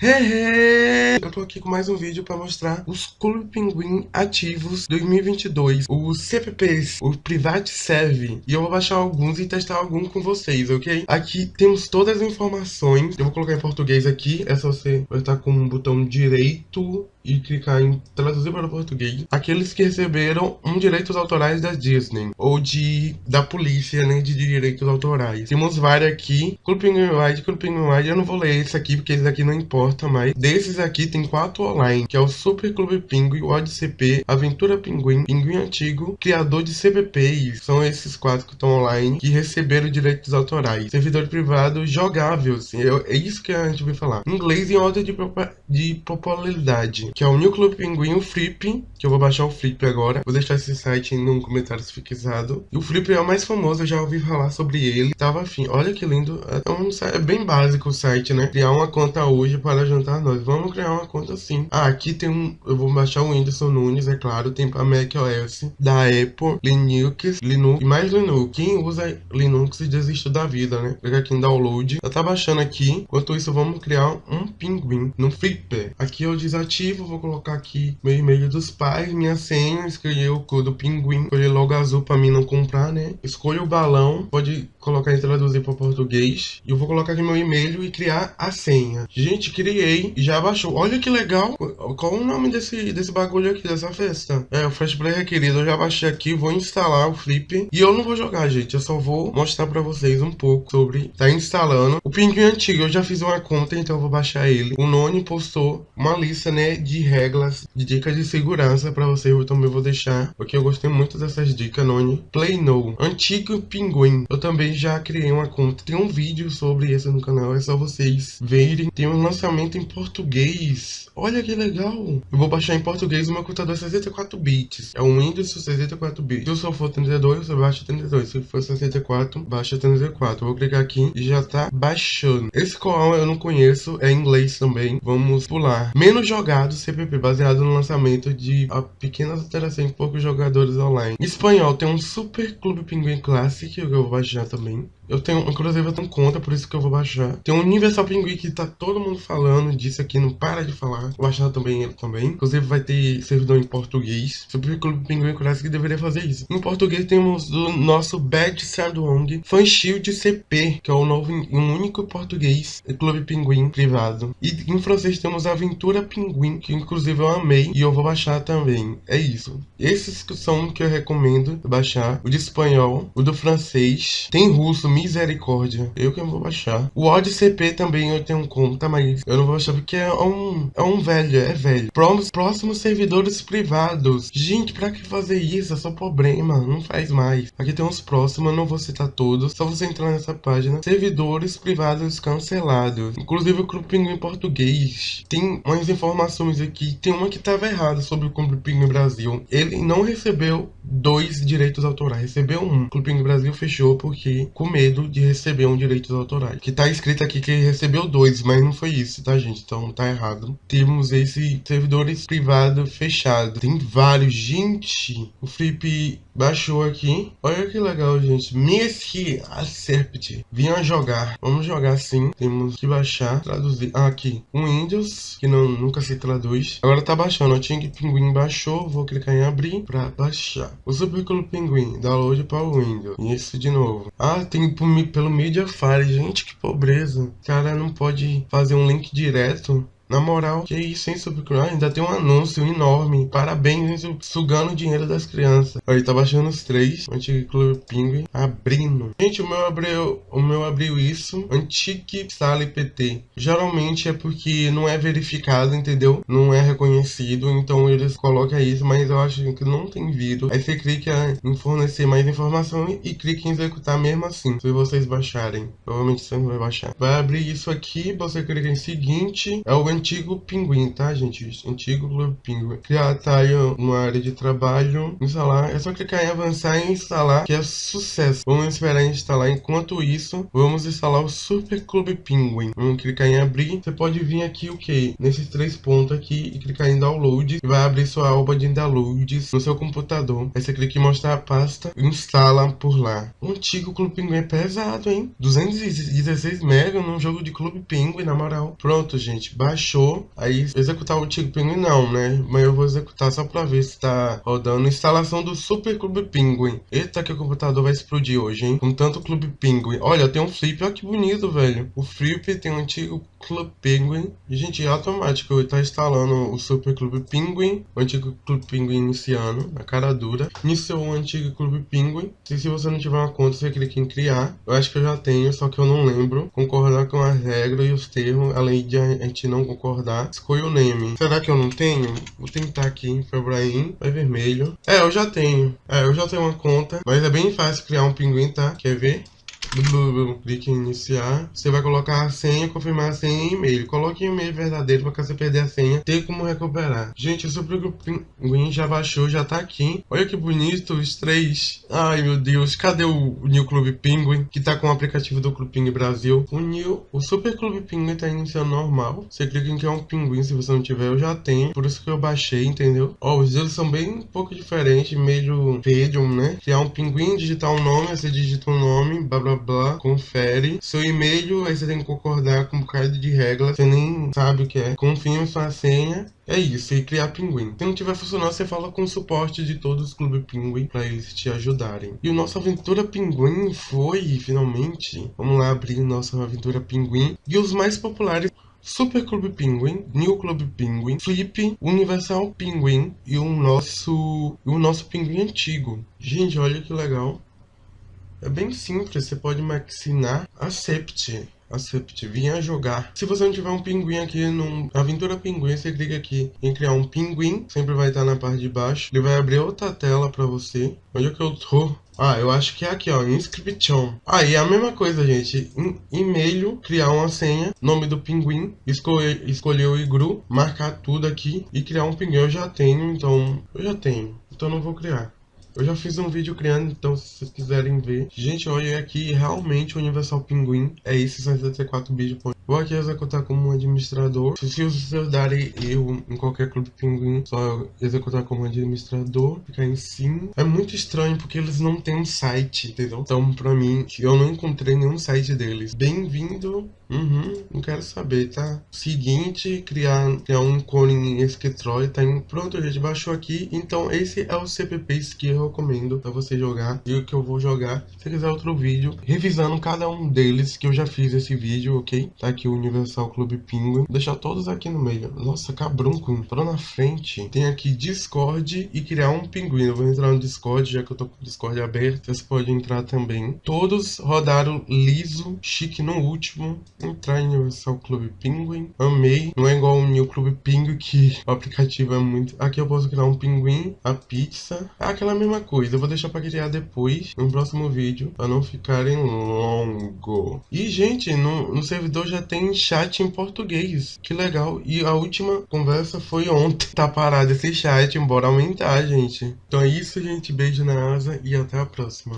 Hehe! Eu tô aqui com mais um vídeo para mostrar os Clube Pinguim ativos 2022, os CPPs, o Private Serve, e eu vou baixar alguns e testar alguns com vocês, ok? Aqui temos todas as informações, eu vou colocar em português aqui, é só você estar com o botão direito e clicar em traduzir para o português, aqueles que receberam um direitos autorais da Disney, ou de da polícia, né, de direitos autorais. Temos vários aqui, Clube Pinguim Wide, Clube Pinguim Wide, eu não vou ler esse aqui, porque esse aqui não importa, mais. Desses aqui tem quatro online, que é o Super Clube Pinguim, o CP, Aventura Pinguim, Pinguim Antigo, Criador de CPPs. São esses quatro que estão online, que receberam direitos autorais. Servidor privado jogável, assim, é, é isso que a gente vai falar. Inglês em ordem de, de popularidade, que é o New Clube Pinguim, o Flip, que eu vou baixar o Flip agora. Vou deixar esse site no comentário fixado. E o Flip é o mais famoso, eu já ouvi falar sobre ele. Tava afim. Olha que lindo. É, um, é bem básico o site, né? Criar uma conta hoje para juntar nós. Vamos criar uma conta sim. Ah, aqui tem um... Eu vou baixar o Whindersson Nunes, é claro. Tem para macOS, da Apple, Linux, Linux e mais Linux. Quem usa Linux desiste da vida, né? Clica aqui em download. Já tá baixando aqui. Enquanto isso, vamos criar um pinguim no Flipper. Aqui eu desativo, vou colocar aqui meu e-mail dos pais, minha senha, escolher o código pinguim, escolher logo azul para mim não comprar, né? Escolha o balão, pode colocar e traduzir para português. E eu vou colocar aqui meu e-mail e criar a senha. Gente, criei e já baixou. Olha que legal. Qual o nome desse, desse bagulho aqui, dessa festa? É, o Flash Play requerido. Eu já baixei aqui, vou instalar o Flip. E eu não vou jogar, gente. Eu só vou mostrar pra vocês um pouco sobre... Tá instalando. O Pinguim antigo, eu já fiz uma conta, então eu vou baixar ele. O Noni postou uma lista, né, de regras, de dicas de segurança pra vocês. Eu também vou deixar, porque eu gostei muito dessas dicas, Noni. Play No. Antigo Pinguim. Eu também já criei uma conta. Tem um vídeo sobre isso no canal. É só vocês verem. Tem um lançamento em português. Olha que legal. Eu vou baixar em português meu computador 64 bits. É um Windows 64 bits. Se eu for 32, você baixa 32. Se for 64, baixa 34. Eu vou clicar aqui e já tá baixando. Esse qual eu não conheço, é em inglês também. Vamos pular. Menos jogado CPP, baseado no lançamento de pequenas alterações em poucos jogadores online. Em espanhol, tem um Super Clube Pinguim Classic, que eu vou baixar também. Slim eu tenho, inclusive eu tenho conta, por isso que eu vou baixar. Tem um Universal Pinguim que tá todo mundo falando disso aqui, não para de falar. Vou baixar também ele também. Inclusive vai ter servidor em português. Sobre o Clube Pinguim Clássico que deveria fazer isso. Em português temos o nosso Bad Sandwong Fan Shield CP, que é o novo um único português Clube Pinguim privado. E em francês temos Aventura Pinguim, que inclusive eu amei e eu vou baixar também. É isso. Esses são que eu recomendo baixar. O de espanhol, o do francês. Tem russo, Misericórdia. Eu que não vou baixar. O Odd CP também eu tenho conta, mas eu não vou baixar porque é um, é um velho, é velho. Próximos, próximos servidores privados. Gente, pra que fazer isso? É só problema, não faz mais. Aqui tem uns próximos, eu não vou citar todos. Só você entrar nessa página. Servidores privados cancelados. Inclusive o Clube Pinguim em português. Tem umas informações aqui. Tem uma que tava errada sobre o Clube Pinguim Brasil. Ele não recebeu dois direitos autorais. Recebeu um. O Clube Pinguim Brasil fechou porque com medo de receber um direitos autorais. Que tá escrito aqui que recebeu dois, mas não foi isso, tá, gente? Então tá errado. Temos esse servidores privado fechado. Tem vários. Gente, o Flip baixou aqui. Olha que legal, gente. Messi Acerpt. Vinha jogar. Vamos jogar sim. Temos que baixar, traduzir. Ah, aqui. Windows, que não, nunca se traduz. Agora tá baixando. O Ting Pinguim baixou. Vou clicar em abrir pra baixar. O Superclub Pinguim. Download para o Windows. Isso de novo. Ah, tem pelo Mediafire. Gente, que pobreza. O cara não pode fazer um link direto na moral, que isso, hein, Subcrow? Ainda tem um anúncio enorme. Parabéns, hein, sugando o dinheiro das crianças. Aí, tá baixando os três. Antigo Clube Penguin abrindo. Gente, o meu abriu, o meu abriu isso. Antigo Sala IPT. Geralmente é porque não é verificado, entendeu? Não é reconhecido. Então eles colocam isso, mas eu acho que não tem vírus. Aí você clica em fornecer mais informação e clica em executar mesmo assim. Se vocês baixarem. Provavelmente você não vai baixar. Vai abrir isso aqui. Você clica em seguinte. É o antigo pinguim, tá, gente? Antigo Pinguim. Criar tá aí uma área de trabalho, instalar. É só clicar em avançar e instalar, que é sucesso. Vamos esperar instalar. Enquanto isso, vamos instalar o Super Clube Pinguim. Vamos clicar em abrir. Você pode vir aqui, o que? Nesses três pontos aqui e clicar em download. E vai abrir sua aba de downloads no seu computador. Aí você clica em mostrar a pasta e instala por lá. O antigo Clube Pinguim é pesado, hein? 216 MB num jogo de Clube Pinguim, na moral. Pronto, gente. Baixa baixou, aí executar o Tigre Pinguim não, né? Mas eu vou executar só pra ver se tá rodando. Instalação do Super Clube Pinguim. Eita, que o computador vai explodir hoje, hein? Com tanto Clube Pinguim. Olha, tem um flip, olha que bonito, velho. O flip tem um antigo Clube Penguin. E, gente, é automático. Tá instalando o Super Clube Penguin. O antigo Clube Penguin iniciando. A cara dura. Iniciou o antigo Clube Penguin. E se você não tiver uma conta, você clica em criar. Eu acho que eu já tenho, só que eu não lembro. Concordar com as regras e os termos. Além de a gente não concordar. Escolha o name. Será que eu não tenho? Vou tentar aqui. Febraim. Vai vermelho. É, eu já tenho. É, eu já tenho uma conta. Mas é bem fácil criar um pinguim, tá? Quer ver? Clique em iniciar. Você vai colocar a senha, confirmar a senha e e-mail. Coloque o e-mail verdadeiro para caso você perder a senha, ter como recuperar. Gente, o Super Pinguim já baixou, já tá aqui. Olha que bonito, os três. Ai, meu Deus, cadê o New Club Penguin, que tá com o aplicativo do Clube Penguin Brasil? O New, o Super Clube Penguin tá iniciando normal. Você clica em criar um pinguim, se você não tiver, eu já tenho. Por isso que eu baixei, entendeu? Ó, os dedos são bem um pouco diferentes, meio verde, né? Criar um pinguim, digitar um nome, você digita um nome, blá blá blá, confere. Seu e-mail, aí você tem que concordar com um bocado de regras, você nem sabe o que é. Confirme sua senha. É isso, e criar pinguim. Se não tiver funcionando, você fala com o suporte de todos os clubes pinguim para eles te ajudarem. E o nossa aventura pinguim foi, finalmente. Vamos lá abrir nossa aventura pinguim. E os mais populares Super Clube Penguin, New Clube Penguin, Flip, Universal Penguin e o nosso, o nosso pinguim antigo. Gente, olha que legal. É bem simples, você pode maxinar Accept. Accept, vinha jogar. Se você não tiver um pinguim aqui no Aventura Pinguim, você clica aqui em criar um pinguim, sempre vai estar na parte de baixo. Ele vai abrir outra tela para você. Onde é que eu tô? Ah, eu acho que é aqui, ó, inscription. Ah, e é a mesma coisa, gente. E-mail, criar uma senha, nome do pinguim, escolher, escolher o igru, marcar tudo aqui e criar um pinguim. Eu já tenho, então... Eu já tenho, então não vou criar. Eu já fiz um vídeo criando, então se vocês quiserem ver. Gente, olha aqui, realmente o Universal Pinguim é esse 64 bits. Vou aqui executar como administrador. Se os seus darem erro em qualquer clube pinguim, só executar como administrador, ficar em sim. É muito estranho porque eles não têm um site, entendeu? Então, pra mim, eu não encontrei nenhum site deles. Bem-vindo. Uhum, não quero saber, tá? Seguinte, criar, criar um clone em Esquetroid, tá? Pronto, a gente baixou aqui. Então, esse é o CPP que eu recomendo pra você jogar. E o que eu vou jogar, se quiser outro vídeo, revisando cada um deles, que eu já fiz esse vídeo, ok? Tá aqui o Universal Club Penguin. Vou deixar todos aqui no meio. Nossa, cabrunco. Entrou na frente. Tem aqui Discord e criar um pinguim. Eu vou entrar no Discord, já que eu tô com o Discord aberto. Você pode entrar também. Todos rodaram liso, chique no último. Entrar em Universal Club Penguin. Amei. Não é igual o New Club Penguin, que o aplicativo é muito... Aqui eu posso criar um pinguim, a pizza. É aquela mesma coisa. Eu vou deixar pra criar depois, no próximo vídeo, pra não ficarem longo. E, gente, no, no servidor já tem chat em português. Que legal. E a última conversa foi ontem. Tá parado esse chat, embora aumentar, gente. Então é isso, gente. Beijo na asa e até a próxima.